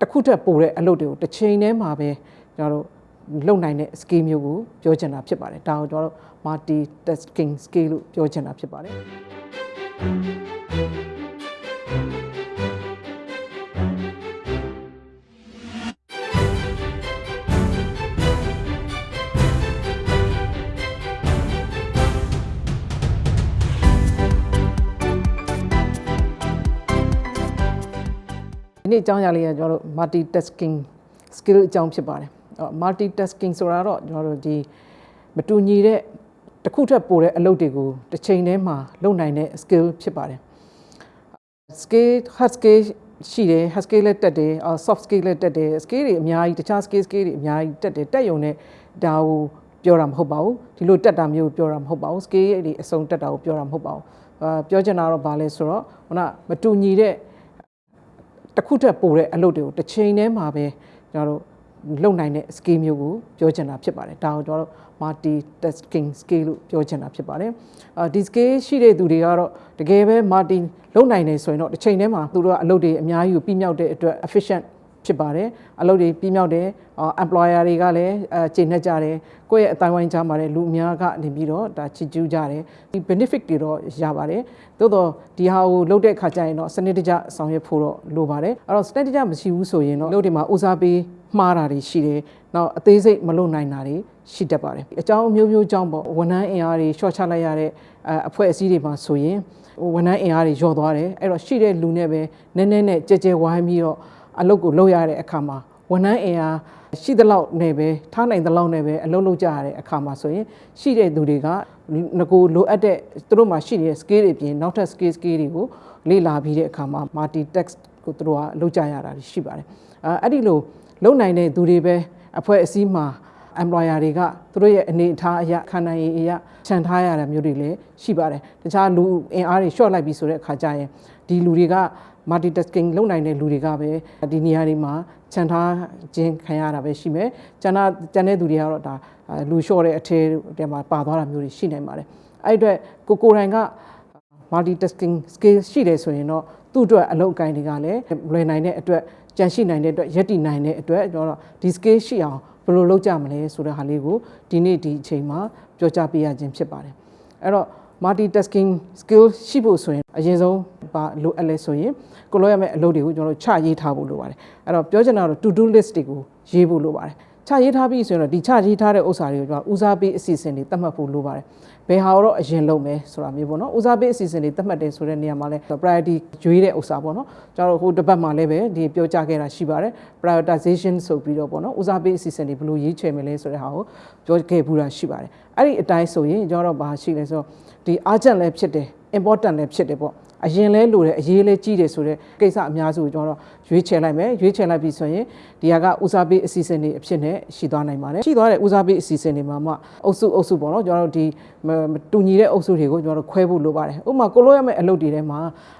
တစ်ခုထက်ပိုတဲ့အလုပ်တွေကိုတစ်ချိန်တည်းမှာပဲကျွန်တော်တို့လုံနိုင်တဲ့ skill မျိုးကိုပြောချင်တာဖြစ်ပါတယ်ဒါကိုကျွန်တော်တို့ multi tasking skill လို့ပြောချင်တာဖြစ်ပါတယ် နေ့အကြောင်းအရာလေးကကျွန်တော်တို့ multitasking skill အကြောင်းဖြစ်ပါတယ်အဲ့တော့ multitasking ဆိုတာတော့ကျွန်တော်တို့ဒီမတူညီတဲ့တစ်ခုထပ်ပိုတဲ့အလုပ်တွေကိုတစ်ချိန်တည်းမှာလုပ်နိုင်တဲ့ skill ဖြစ်ပါတယ် skill hard skill ရှိတယ် hard skill လည်းတက်တယ်အော် soft skill လည်းတက်တယ် skill တွေအများကြီးတခြား skill skill တွေအများကြီးတက်တယ်တက်ယုံနဲ့ဒါကိုပြောတာမဟုတ်ပါဘူးဒီလိုတက်တာမျိုးပြောတာမဟုတ်ပါဘူး skill တွေအစုံတက်တာကိုပြောတာမဟုတ်ပါဘူးအာပြောချင်တာတော့ဗာလဲဆိုတော့ခုနမတူညီတဲ့ တစ်ခုထက်ပိုတဲ့အလုပ်တွေကိုတစ်ချိန်တည်းမှာပဲကျွန်တော်တို့လုပ်နိုင်တဲ့ skill မျိုးကိုပြောချင်တာဖြစ်ပါတယ်ဒါကိုကျွန်တော်တို့ multi tasking skill လို့ပြောချင်တာဖြစ်ပါတယ်အာဒီ skill ရှိတဲ့သူတွေကတော့တကယ်ပဲ multi လုပ်နိုင်တယ်ဆိုရင်တော့တစ်ချိန်တည်းမှာသူတို့ကအလုပ်တွေအများကြီးကိုပြီးမြောက်တဲ့အတွက် efficient ဖြစ်ပါတယ်အလုပ်တွေပြီးမြောက်တယ်အာ employer တွေကလည်းအဲချိန်နဲ့ကြတယ်ကိုယ့်ရဲ့အတိုင်းဝိုင်းကြားမှာလည်းလူအများကနေပြီးတော့ဒါချစ်ကျူးကြတယ်ဒီ benefit တွေတော့ရပါတယ်သို့တော့ဒီဟာကိုလုပ်တဲ့ခါကျရင်တော့စနစ်တကျဆောင်ရွက်ဖို့တော့လိုပါတယ်အဲ့တော့စနစ်တကျမရှိဘူးဆိုရင်တော့လုပ်တွေမှာဦးစားပေးမှားတာတွေရှိတယ်နောက်အသေးစိတ်မလုပ်နိုင်တာတွေရှိတတ်ပါတယ်အကြောင်းအမျိုးမျိုးကြောင့်ပေါ့ဝန်ထမ်းအင်အားတွေ short ချလိုက်ရတဲ့အဲအဖွဲ့အစည်းတွေမှာဆိုရင်ဝန်ထမ်းအင်အားတွေလျော့သွားတယ်အဲ့တော့ရှိတဲ့လူနဲ့ပဲနည်းနည်းနဲ့ကြဲကြဲဝိုင်းပြီးတော့ အလုပ်ကိုလုပ်ရတဲ့အခါမှာဝန်ထမ်းအင်အားရှိသလောက်နဲ့ပဲထားနိုင်သလောက်နဲ့ပဲအလုပ်လုပ်ကြရတဲ့အခါမှာဆိုရင်ရှိတဲ့သူတွေကငကိုလိုအပ်တဲ့သူတို့မှာရှိနေတဲ့ skill တွေပြင်နောက်ထပ် skill skill တွေကိုလေ့လာပြီးတဲ့အခါမှာ multi text ကိုသူတို့ကလုပ်ကြရတာရှိပါတယ်အဲအဲ့ဒီလိုလုပ်နိုင်တဲ့သူတွေပဲအဖွဲ့အစည်းမှာ employer တွေကသူတို့ရဲ့အနေအထားအရာခန္ဓာရည်အရာခြံထားရတာမျိုးတွေလည်းရှိပါတယ်တခြားလူအင်အားတွေ short လိုက်ပြီဆိုတဲ့အခါကျရင်ဒီလူတွေက multitasking လုပ်နိုင်တဲ့လူတွေကပဲဒီနေရာတွေမှာခြံထားခြင်းခံရတာပဲရှိမယ်ကျန်တဲ့ကျန်တဲ့သူတွေကတော့ဒါလူလျှော့တဲ့အထဲတဲမှာပါသွားတာမျိုးတွေရှိနိုင်ပါတယ်အဲ့အတွက်ကိုကိုတိုင်က multitasking skill ရှိတယ်ဆိုရင်တော့သူ့အတွက်အလုပ်အကိုင်းတွေကလည်းလွယ်နိုင်တဲ့အတွက်ကြံရှိနိုင်တဲ့အတွက်ယက်တည်နိုင်တဲ့အတွက်ကျွန်တော်တို့ဒီ skill ရှိအောင်ဘယ်လိုလုပ်ကြမလဲဆိုတဲ့ဟာလေးကိုဒီနေ့ဒီအချိန်မှာပြောကြားပေးရခြင်းဖြစ်ပါတယ်အဲ့တော့ multitasking skill ရှိဖို့ဆိုရင်အရင်ဆုံးပါလိုအပ်လဲဆိုရင်ကိုလိုရမယ့်အလုပ်တွေကိုကျွန်တော်တို့ချရေးထားဖို့လိုပါတယ်အဲ့တော့ပြောချင်တာတော့ to do list တွေကိုရေးဖို့လိုပါတယ် ချရေးထားပြီဆိုရင်တော့ဒီချရေးထားတဲ့ဥစ္စာတွေကိုကျွန်တော်ဦးစားပေးအစီအစဉ်တွေသတ်မှတ်ဖို့လိုပါတယ်ဘယ်ဟာတော့အရင်လုပ်မယ်ဆိုတာမျိုးပေါ့နော်ဦးစားပေးအစီအစဉ်တွေသတ်မှတ်တယ်ဆိုတဲ့နေရာမှာလဲ priority ရွေးတဲ့ဥစ္စာပေါ့နော်ကျွန်တော်တို့ဟိုတစ်ပတ်မှာလည်းပဲဒီပြောကြခဲ့တာရှိပါတယ် prioritization ဆိုပြီးတော့ပေါ့နော်ဦးစားပေးအစီအစဉ်တွေဘယ်လိုရွေးချယ်မလဲဆိုတဲ့ဟာကိုပြောခဲ့ဘူးတာရှိပါတယ်အဲ့ဒီအတိုင်းဆိုရင်ကျွန်တော်တို့ဘာရှိလဲဆိုတော့ဒီ urgent လည်းဖြစ်တယ် important လည်းဖြစ်တယ်ပေါ့ အရင်လဲလိုတယ်အရေးလဲကြီးတယ်ဆိုတော့ကိစ္စအများစုကိုကျွန်တော်တို့ရွေးချယ်လိုက်မယ်ရွေးချယ်လိုက်ပြီဆိုရင်ဒီဟာကဦးစားပေးအစီအစဉ်တွေအဖြစ်နဲ့ရှိသွားနိုင်ပါတယ်ရှိသွားတဲ့ဦးစားပေးအစီအစဉ်တွေမှာမှအုပ်စုအုပ်စုပေါ့နော်ကျွန်တော်တို့ဒီတူညီတဲ့အုပ်စုတွေကိုကျွန်တော်တို့ခွဲဖို့လိုပါတယ်ဥပမာကိုလိုရမယ့်အလုပ်တွေထဲမှာ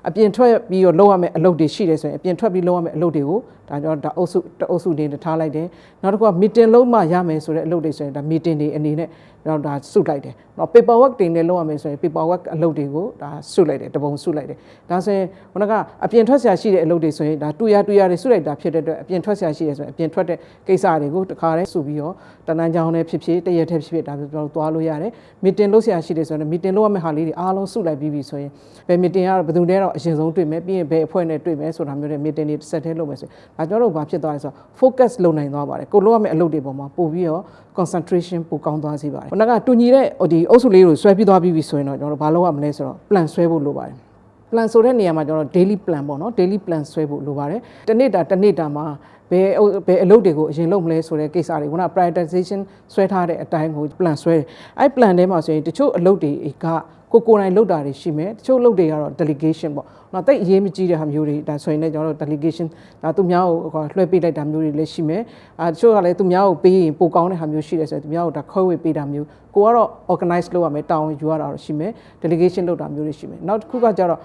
အပြင်ထွက်ပြီးတော့လုပ်ရမယ့်အလုပ်တွေရှိတယ်ဆိုရင်အပြင်ထွက်ပြီးလုပ်ရမယ့်အလုပ်တွေကို ဒါကျွန်တော်ဒါအုပ်စုတအုပ်စုနေထားလိုက်တယ်နောက်တစ်ခုက meeting လုံးမှရမယ်ဆိုတဲ့အလုပ်တွေဆိုရင်ဒါ meeting တွေအနေနဲ့တော့ဒါစုလိုက်တယ်။တော့ paper work တွေနဲ့လုပ်ရမယ်ဆိုရင် paper work အလုပ်တွေကိုဒါစုလိုက်တယ်တပုံစုလိုက်တယ်။ဒါဆိုရင်ခုနကအပြင်ထွက်ဆရာရှိတဲ့အလုပ်တွေဆိုရင်ဒါတူရတူရတွေစုလိုက်တာဖြစ်တဲ့အတွက်အပြင်ထွက်ဆရာရှိရဆိုရင်အပြင်ထွက်တဲ့ကိစ္စတွေကိုတခါတည်းစုပြီးတော့တနန်းချောင်းနဲ့ဖြစ်ဖြစ်တရက်ထက်ဖြစ်ဖြစ်ဒါပြောသွားလို့ရတယ်။ meeting လုပ်ဆရာရှိတယ်ဆိုရင် meeting လုပ်ရမယ့်ဟာလေးတွေအားလုံးစုလိုက်ပြီးပြီဆိုရင်ဘယ် meeting ကတော့ဘယ်သူနဲ့တော့အရင်ဆုံးတွေ့မယ်ပြီးရင်ဘယ်အဖွဲ့နဲ့တွေ့မယ်ဆိုတာမျိုးတွေ meeting တွေဆက်ထဲလုပ်မယ်ဆိုရင်ဒါကျွန်တော်တို့ဘာဖြစ်သွားလဲဆိုတော့ focus လုပ်နိုင်သွားပါတယ်ကိုလုပ်ရမယ့်အလုပ်တွေပေါ်မှာပို့ပြီးတော့ concentration ပိုကောင်းသွားစေပါတယ်။ခုနကတူညီတဲ့ဒီအုပ်စုလေးကိုဆွဲပြီးသွားပြီးပြီဆိုရင်တော့ကျွန်တော်တို့ဘာလုပ်ရမလဲဆိုတော့ plan ဆွဲဖို့လိုပါတယ်။ plan ဆိုတဲ့နေရာမှာကျွန်တော် daily plan ပေါ့နော် daily plan ဆွဲဖို့လိုပါတယ်။တစ်နေ့တာတစ်နေ့တာမှာ ဘယ်ဘယ်အလုပ်တွေကိုအရင်လုပ်မလဲဆိုတဲ့ကိစ္စတွေခုန prioritization ဆွဲထားတဲ့အတိုင်းကို plan ဆွဲတယ်။အဲ့ plan ထဲမှာဆိုရင်တချို့အလုပ်တွေကကိုကိုယ်တိုင်လုပ်တာတွေရှိမယ်တချို့လုပ်တွေကတော့ delegation ပေါ့နော်တိတ်အရေးမကြီးတဲ့ဟာမျိုးတွေဒါဆိုရင်လည်းကျွန်တော်တို့ delegation ဒါသူများကိုလွှဲပေးလိုက်တာမျိုးတွေလည်းရှိမယ်အဲတချို့ကလည်းသူများကိုပေးရင်ပိုကောင်းတဲ့ဟာမျိုးရှိတယ်ဆိုရင်သူများကိုဒါခွဲဝေပေးတာမျိုးကိုကတော့ organize လုပ်ရမယ်တာဝန်ယူရတာတော့ရှိမယ် delegation လုပ်တာမျိုးတွေရှိမယ်နောက်တစ်ခုကကျတော့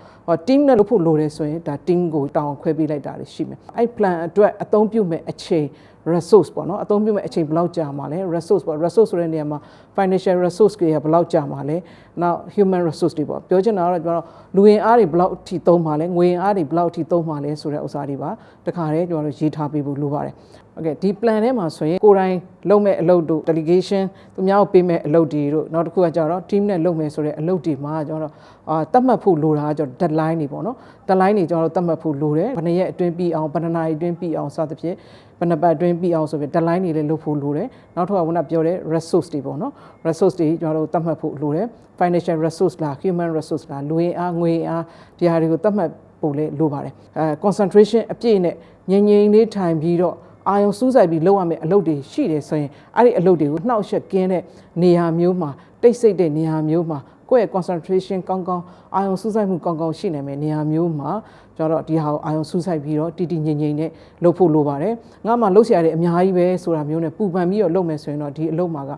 team နဲ့လုပ်ဖို့လိုတယ်ဆိုရင်ဒါ team ကိုတာဝန်ခွဲပေးလိုက်တာတွေရှိမယ်အဲ့ plan အတွက်အသုံးပြုမဲ့အချိန် resource ပေါ့နော်အသုံးပြုမဲ့အချိန်ဘယ်လောက်ကြာမှာလဲ resource ပေါ့ resource ဆိုတဲ့နေရာမှာ financial resource တွေကဘယ်လောက်ကြာမှာလဲနောက် human resource တွေပေါ့ပြောချင်တာကတော့ကျွန်တော်တို့လူဝင်အားတွေဘယ်လောက်အထိသုံးမှာလဲငွေအားတွေဘယ်လောက်အထိသုံးမှာလဲဆိုတဲ့ဥစ္စာတွေပါတခါတည်းကျွန်တော်တို့ရေးထားပေးဖို့လိုပါတယ်โอเคဒီ plan ထဲမှာဆိုရင်ကိုယ်တိုင်လုပ်မဲ့အလုပ်တို့ delegation သူများကိုပေးမဲ့အလုပ်တွေတို့နောက်တစ်ခုကကြတော့ team နဲ့လုပ်မယ်ဆိုတဲ့အလုပ်တွေမှာကျွန်တော်တို့အာတတ်မှတ်ဖို့လိုတာကကျွန်တော် deadline တွေပေါ့နော် deadline တွေကျွန်တော်တို့တတ်မှတ်ဖို့လိုတယ်ဘယ်နှစ်ရက်အတွင်းပြီးအောင်ဘယ်နှစ်နာရီအတွင်းပြီးအောင်စသဖြင့် ဘယ်နှစ်ပတ်အတွင်းပြီးအောင်ဆိုပြီး deadline တွေလည်းလုပ်ဖို့လိုတယ်နောက်တစ်ခါကကပြောတဲ့ resource တွေပေါ့နော် resource တွေကျွန်တော်တို့တတ်မှတ်ဖို့လိုတယ် financial resource လား human resource လားလူရင်းအားငွေရင်းအားဒီဟာတွေကိုတတ်မှတ်ဖို့လည်းလိုပါတယ်အဲ concentration အပြည့်နဲ့ငြိမ်ငြိမ်လေးထိုင်ပြီးတော့အာယုံစူးစိုက်ပြီးလုပ်ရမယ့်အလုပ်တွေရှိတယ်ဆိုရင်အဲ့ဒီအလုပ်တွေကိုနှောက်ယှက်ကင်းတဲ့နေရာမျိုးမှာတိတ်ဆိတ်တဲ့နေရာမျိုးမှာ ကိုယ့်ရဲ့ concentration ကောင်းကောင်းအာယုံစူးစိုက်မှုကောင်းကောင်းရှိနိုင်မယ်နေရာမျိုးမှာကျတော့ဒီဟာကိုအာယုံစူးစိုက်ပြီးတော့တည်တည်ငြိမ်ငြိမ်နဲ့လုပ်ဖို့လိုပါတယ်ငါမှလုပ်ဆရာတွေအများကြီးပဲဆိုတာမျိုးနဲ့ပူပန်ပြီးတော့လုပ်မယ်ဆိုရင်တော့ဒီအလုပ်မှာက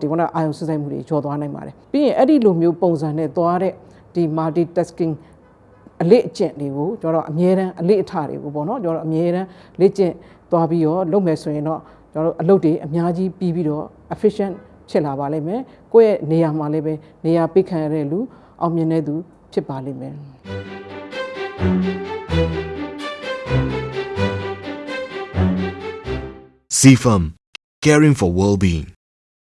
ဒီကအာယုံစူးစိုက်မှုတွေကျော်သွားနိုင်ပါတယ်ပြီးရင်အဲ့ဒီလိုမျိုးပုံစံနဲ့သွားတဲ့ဒီ multitasking အလေအကျင့်တွေကိုကျွန်တော်အမြဲတမ်းအလေအထတွေကိုပေါ့နော်ကျွန်တော်အမြဲတမ်းလေ့ကျင့်သွားပြီးတော့လုပ်မယ်ဆိုရင်တော့ကျွန်တော်တို့အလုပ်တွေအများကြီးပြီးပြီးတော့ efficient ဖြစ်လာပါလိမ့်မယ်ကိုယ့်ရဲ့နေရာမှာလည်းပဲနေရာပိတ်ခံရတဲ့လူအောင်မြင်တဲ့သူဖြစ်ပါလိမ့်မယ် CFAM, caring for well-being.